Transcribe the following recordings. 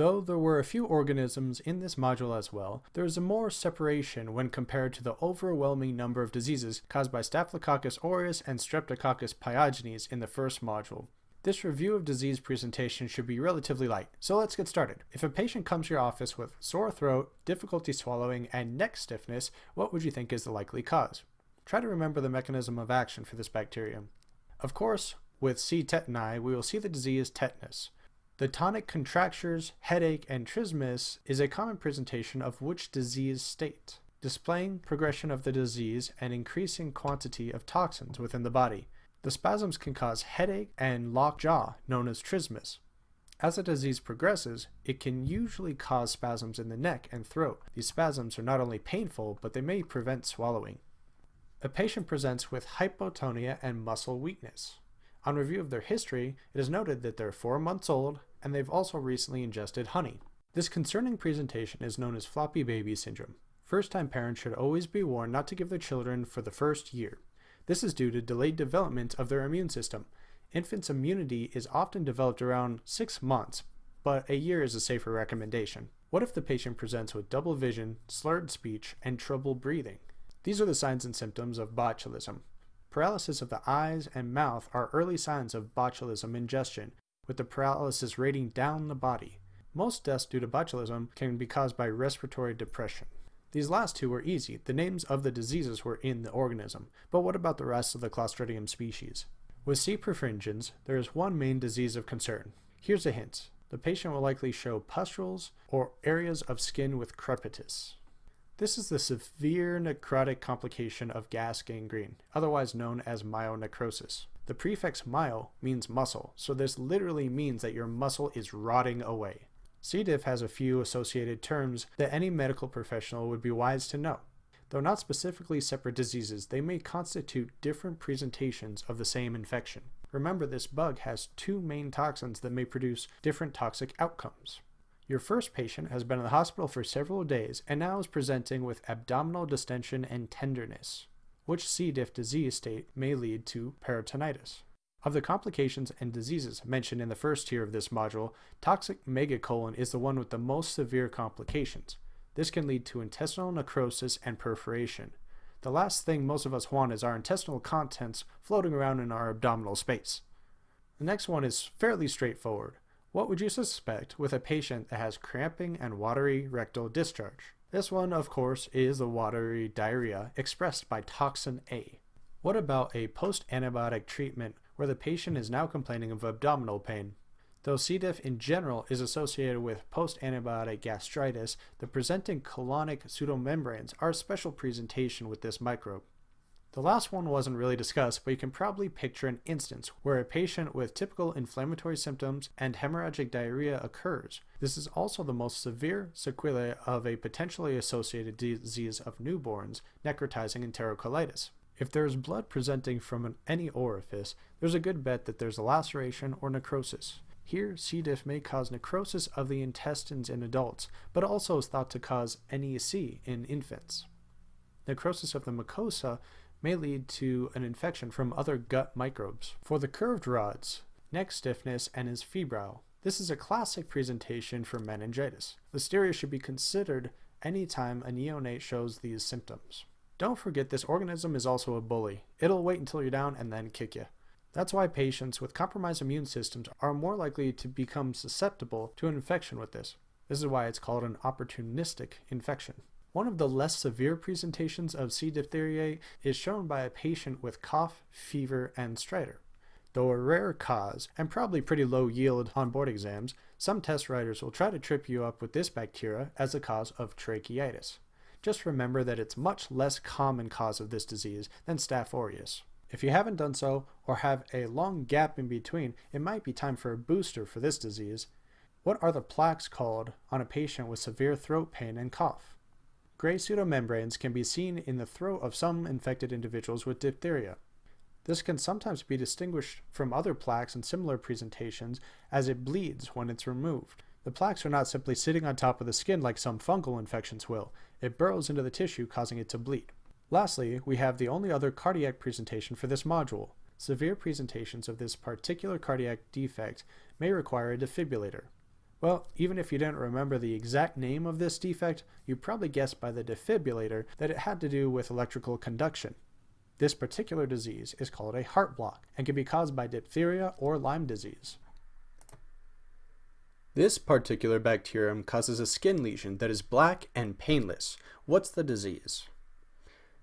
Though there were a few organisms in this module as well, there is a more separation when compared to the overwhelming number of diseases caused by Staphylococcus aureus and Streptococcus pyogenes in the first module. This review of disease presentation should be relatively light, so let's get started. If a patient comes to your office with sore throat, difficulty swallowing, and neck stiffness, what would you think is the likely cause? Try to remember the mechanism of action for this bacterium. Of course, with C. tetani, we will see the disease tetanus. The tonic contractures, headache, and trismus is a common presentation of which disease state, displaying progression of the disease and increasing quantity of toxins within the body. The spasms can cause headache and locked jaw, known as trismus. As the disease progresses, it can usually cause spasms in the neck and throat. These spasms are not only painful, but they may prevent swallowing. A patient presents with hypotonia and muscle weakness. On review of their history, it is noted that they're four months old and they've also recently ingested honey. This concerning presentation is known as floppy baby syndrome. First time parents should always be warned not to give their children for the first year. This is due to delayed development of their immune system. Infants' immunity is often developed around six months, but a year is a safer recommendation. What if the patient presents with double vision, slurred speech, and trouble breathing? These are the signs and symptoms of botulism. Paralysis of the eyes and mouth are early signs of botulism ingestion, with the paralysis rating down the body. Most deaths due to botulism can be caused by respiratory depression. These last two were easy. The names of the diseases were in the organism. But what about the rest of the Clostridium species? With C. perfringens, there is one main disease of concern. Here's a hint. The patient will likely show pustules or areas of skin with crepitus. This is the severe necrotic complication of gas gangrene, otherwise known as myonecrosis. The prefix myo means muscle, so this literally means that your muscle is rotting away. C. diff has a few associated terms that any medical professional would be wise to know. Though not specifically separate diseases, they may constitute different presentations of the same infection. Remember, this bug has two main toxins that may produce different toxic outcomes. Your first patient has been in the hospital for several days and now is presenting with abdominal distension and tenderness, which C. diff disease state may lead to peritonitis. Of the complications and diseases mentioned in the first tier of this module, toxic megacolon is the one with the most severe complications. This can lead to intestinal necrosis and perforation. The last thing most of us want is our intestinal contents floating around in our abdominal space. The next one is fairly straightforward. What would you suspect with a patient that has cramping and watery rectal discharge? This one, of course, is the watery diarrhea expressed by toxin A. What about a post-antibiotic treatment where the patient is now complaining of abdominal pain. Though C. diff in general is associated with post-antibiotic gastritis, the presenting colonic pseudomembranes are a special presentation with this microbe. The last one wasn't really discussed, but you can probably picture an instance where a patient with typical inflammatory symptoms and hemorrhagic diarrhea occurs. This is also the most severe sequelae of a potentially associated disease of newborns, necrotizing enterocolitis. If there is blood presenting from any orifice, there's a good bet that there's a laceration or necrosis. Here, C. diff may cause necrosis of the intestines in adults, but also is thought to cause NEC in infants. Necrosis of the mucosa may lead to an infection from other gut microbes. For the curved rods, neck stiffness and is febrile. This is a classic presentation for meningitis. Listeria should be considered anytime a neonate shows these symptoms. Don't forget this organism is also a bully. It'll wait until you're down and then kick you. That's why patients with compromised immune systems are more likely to become susceptible to an infection with this. This is why it's called an opportunistic infection. One of the less severe presentations of C. diphtheriae is shown by a patient with cough, fever, and stridor. Though a rare cause, and probably pretty low yield on board exams, some test writers will try to trip you up with this bacteria as a cause of tracheitis. Just remember that it's much less common cause of this disease than Staph aureus. If you haven't done so, or have a long gap in between, it might be time for a booster for this disease. What are the plaques called on a patient with severe throat pain and cough? Gray pseudomembranes can be seen in the throat of some infected individuals with diphtheria. This can sometimes be distinguished from other plaques in similar presentations as it bleeds when it's removed. The plaques are not simply sitting on top of the skin like some fungal infections will. It burrows into the tissue, causing it to bleed. Lastly, we have the only other cardiac presentation for this module. Severe presentations of this particular cardiac defect may require a defibrillator. Well, even if you didn't remember the exact name of this defect, you probably guessed by the defibrillator that it had to do with electrical conduction. This particular disease is called a heart block and can be caused by diphtheria or Lyme disease. This particular bacterium causes a skin lesion that is black and painless. What's the disease?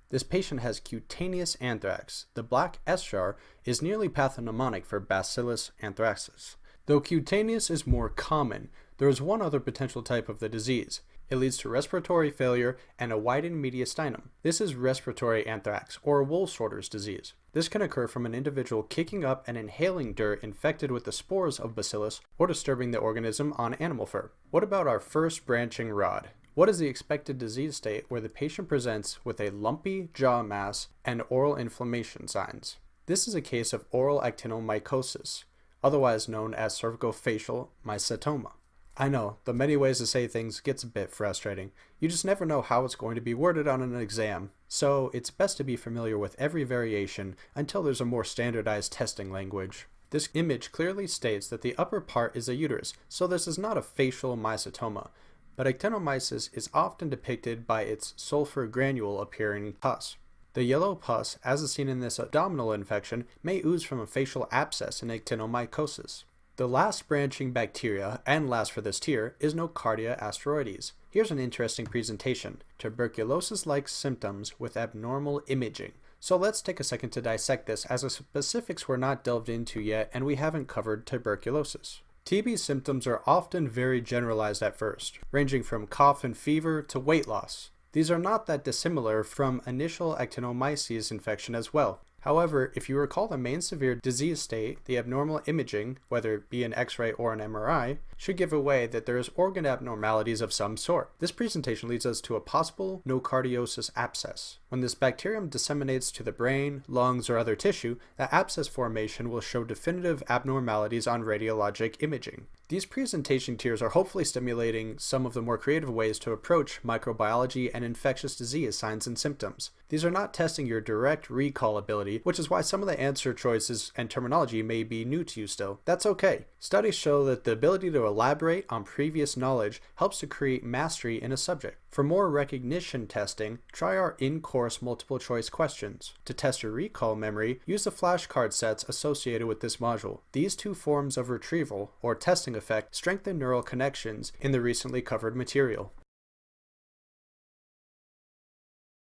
This patient has cutaneous anthrax. The black eschar is nearly pathognomonic for Bacillus anthracis. Though cutaneous is more common, there is one other potential type of the disease. It leads to respiratory failure and a widened mediastinum. This is respiratory anthrax, or wool sorter's disease. This can occur from an individual kicking up and inhaling dirt infected with the spores of bacillus or disturbing the organism on animal fur. What about our first branching rod? What is the expected disease state where the patient presents with a lumpy jaw mass and oral inflammation signs? This is a case of oral actinomycosis, otherwise known as cervicofacial mycetoma. I know, the many ways to say things gets a bit frustrating. You just never know how it's going to be worded on an exam, so it's best to be familiar with every variation until there's a more standardized testing language. This image clearly states that the upper part is a uterus, so this is not a facial mycetoma, but actinomyces is often depicted by its sulfur granule appearing pus. The yellow pus, as is seen in this abdominal infection, may ooze from a facial abscess in actinomycosis. The last branching bacteria, and last for this tier, is Nocardia asteroides. Here's an interesting presentation, tuberculosis-like symptoms with abnormal imaging. So let's take a second to dissect this as the specifics were not delved into yet and we haven't covered tuberculosis. TB symptoms are often very generalized at first, ranging from cough and fever to weight loss. These are not that dissimilar from initial actinomyces infection as well. However, if you recall the main severe disease state, the abnormal imaging, whether it be an X-ray or an MRI, should give away that there is organ abnormalities of some sort. This presentation leads us to a possible nocardiosis abscess. When this bacterium disseminates to the brain, lungs, or other tissue, the abscess formation will show definitive abnormalities on radiologic imaging. These presentation tiers are hopefully stimulating some of the more creative ways to approach microbiology and infectious disease signs and symptoms. These are not testing your direct recall which is why some of the answer choices and terminology may be new to you still. That's okay. Studies show that the ability to elaborate on previous knowledge helps to create mastery in a subject. For more recognition testing, try our in-course multiple choice questions. To test your recall memory, use the flashcard sets associated with this module. These two forms of retrieval, or testing effect, strengthen neural connections in the recently covered material.